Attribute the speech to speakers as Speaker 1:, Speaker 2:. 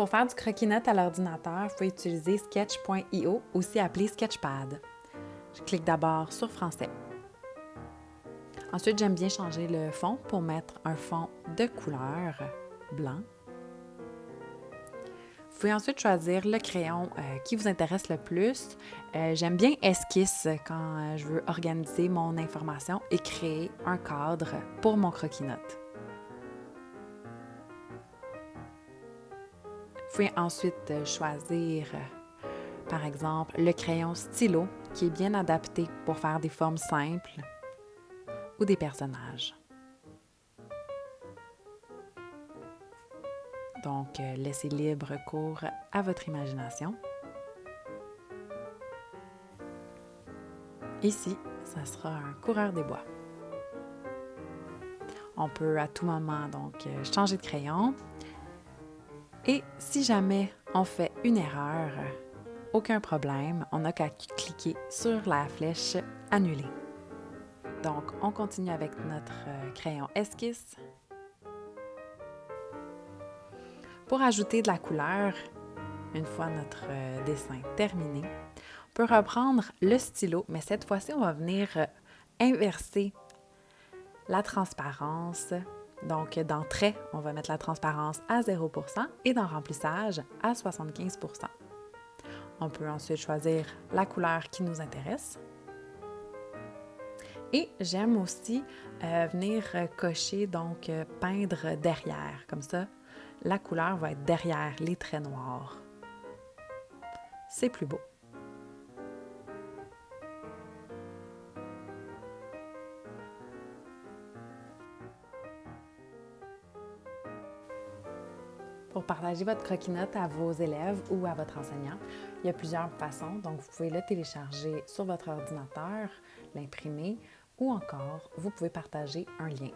Speaker 1: Pour faire du croquis-notes à l'ordinateur, vous pouvez utiliser sketch.io, aussi appelé Sketchpad. Je clique d'abord sur Français. Ensuite, j'aime bien changer le fond pour mettre un fond de couleur blanc. Vous pouvez ensuite choisir le crayon euh, qui vous intéresse le plus. Euh, j'aime bien Esquisse quand euh, je veux organiser mon information et créer un cadre pour mon croquis-notes. Vous pouvez ensuite choisir, par exemple, le crayon stylo qui est bien adapté pour faire des formes simples ou des personnages. Donc, laissez libre cours à votre imagination. Ici, ça sera un coureur des bois. On peut à tout moment donc changer de crayon et si jamais on fait une erreur, aucun problème, on n'a qu'à cliquer sur la flèche Annuler. Donc, on continue avec notre euh, crayon esquisse. Pour ajouter de la couleur, une fois notre euh, dessin terminé, on peut reprendre le stylo, mais cette fois-ci, on va venir euh, inverser la transparence donc, dans trait, on va mettre la transparence à 0% et dans remplissage à 75% On peut ensuite choisir la couleur qui nous intéresse. Et j'aime aussi euh, venir cocher, donc euh, peindre derrière. Comme ça, la couleur va être derrière les traits noirs. C'est plus beau. Pour partager votre croquis-notes à vos élèves ou à votre enseignant, il y a plusieurs façons. Donc, vous pouvez le télécharger sur votre ordinateur, l'imprimer ou encore, vous pouvez partager un lien.